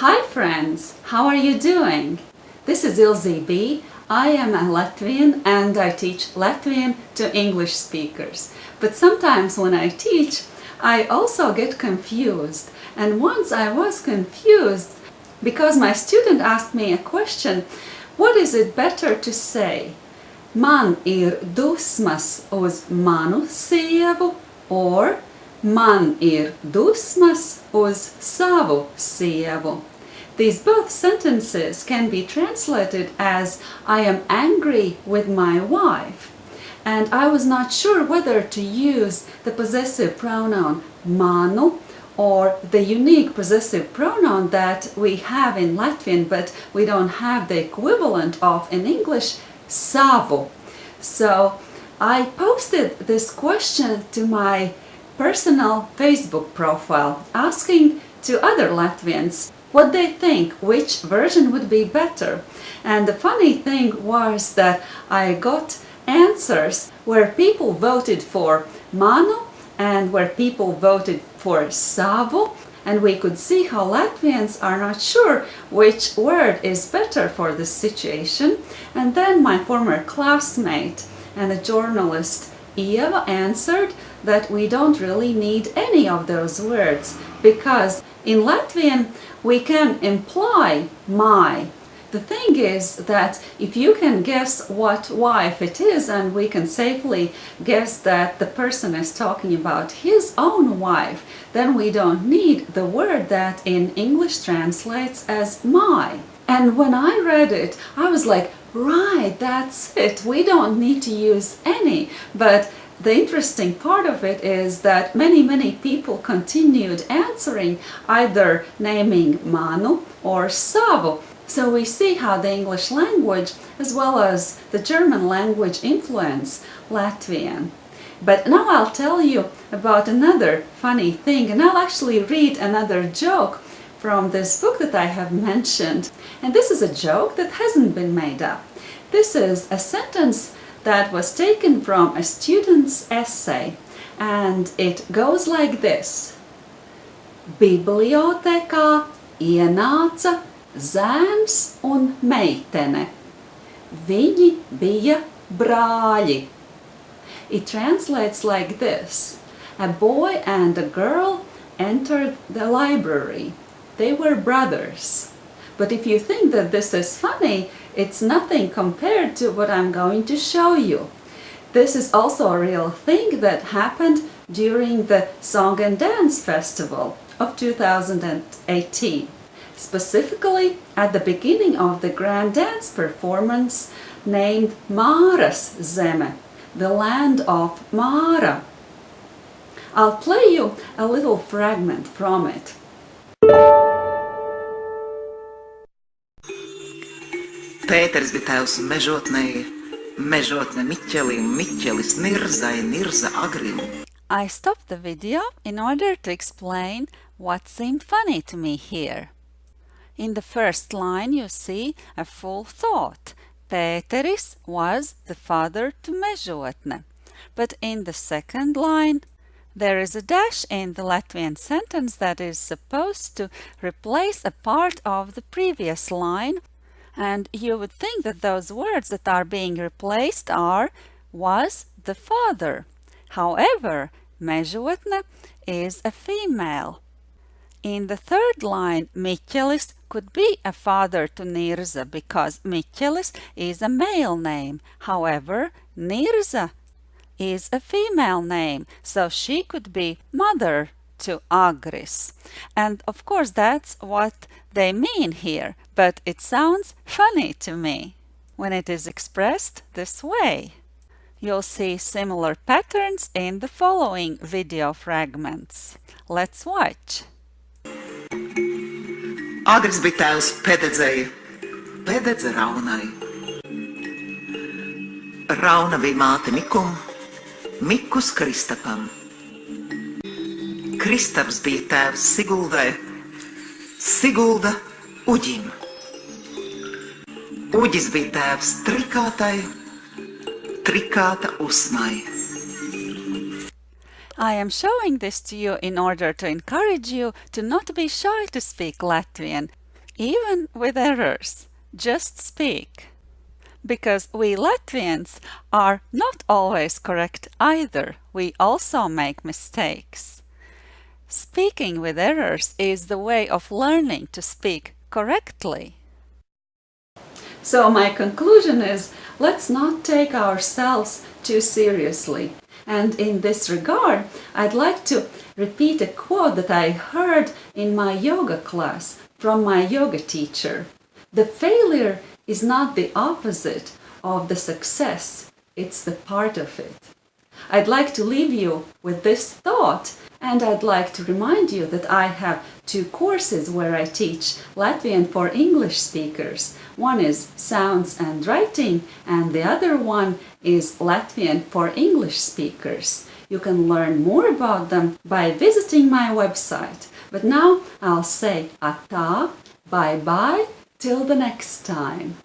Hi friends, how are you doing? This is Ilze B. I am a Latvian and I teach Latvian to English speakers. But sometimes when I teach, I also get confused. And once I was confused because my student asked me a question, what is it better to say? Man ir dusmas uz manu sievu or Man ir dusmas uz savu sievu. These both sentences can be translated as I am angry with my wife. And I was not sure whether to use the possessive pronoun manu or the unique possessive pronoun that we have in Latvian but we don't have the equivalent of in English, savu. So I posted this question to my personal Facebook profile asking to other Latvians what they think, which version would be better. And the funny thing was that I got answers where people voted for Manu and where people voted for Savu and we could see how Latvians are not sure which word is better for this situation. And then my former classmate and a journalist Eva answered that we don't really need any of those words because in Latvian we can imply my. The thing is that if you can guess what wife it is and we can safely guess that the person is talking about his own wife, then we don't need the word that in English translates as my. And when I read it, I was like, right, that's it. We don't need to use any. But the interesting part of it is that many, many people continued answering either naming Manu or Savu. So we see how the English language as well as the German language influence Latvian. But now I'll tell you about another funny thing and I'll actually read another joke from this book that I have mentioned. And this is a joke that hasn't been made up. This is a sentence that was taken from a student's essay and it goes like this. Bibliotekā ienāca zēns un meitene. Viņi bija brāļi. It translates like this. A boy and a girl entered the library. They were brothers. But if you think that this is funny, it's nothing compared to what I'm going to show you. This is also a real thing that happened during the Song and Dance Festival of 2018. Specifically at the beginning of the grand dance performance named Māras Zeme, the land of Mara. I'll play you a little fragment from it. Pēters bija tēvs mežotne Miķelis Nirza. I stopped the video in order to explain what seemed funny to me here. In the first line you see a full thought. Pēteris was the father to Mežotne. But in the second line there is a dash in the Latvian sentence that is supposed to replace a part of the previous line and you would think that those words that are being replaced are was the father. However, Mežotne is a female. In the third line, Miķelis could be a father to Nirza because Miķelis is a male name. However, Nirza is a female name, so she could be mother to Agris. And of course that's what they mean here, but it sounds funny to me when it is expressed this way. You'll see similar patterns in the following video fragments. Let's watch. Agris bija tēvs Pededzei, Pededze Raunai. Rauna bija māte Mikum, Mikus Kristapam. Kristaps bija tēvs Siguldai, Sigulda Uģim. Bija tēvs Trikātai, Trikāta Usmai. I am showing this to you in order to encourage you to not be shy to speak Latvian. even with errors. Just speak. Because we Latvians are not always correct either. We also make mistakes. Speaking with errors is the way of learning to speak correctly. So my conclusion is, let's not take ourselves too seriously. And in this regard, I'd like to repeat a quote that I heard in my yoga class from my yoga teacher. The failure is not the opposite of the success, it's the part of it. I'd like to leave you with this thought and I'd like to remind you that I have two courses where I teach Latvian for English speakers. One is Sounds and Writing and the other one is Latvian for English speakers. You can learn more about them by visiting my website. But now I'll say atā, bye bye, till the next time.